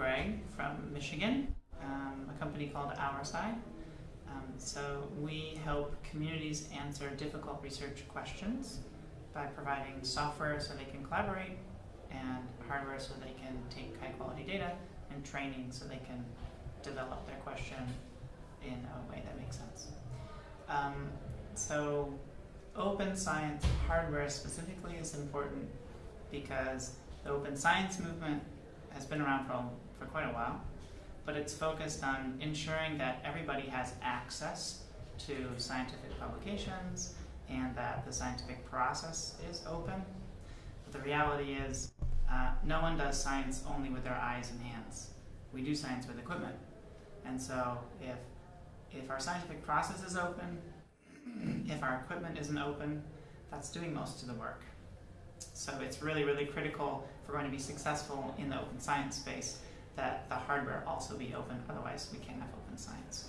Greg from Michigan, um, a company called OurSci. Um, so we help communities answer difficult research questions by providing software so they can collaborate and hardware so they can take high quality data and training so they can develop their question in a way that makes sense. Um, so open science hardware specifically is important because the open science movement has been around for, for quite a while, but it's focused on ensuring that everybody has access to scientific publications and that the scientific process is open. But the reality is, uh, no one does science only with their eyes and hands. We do science with equipment. And so if, if our scientific process is open, if our equipment isn't open, that's doing most of the work. So it's really, really critical if we're going to be successful in the open science space that the hardware also be open, otherwise we can't have open science.